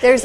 There's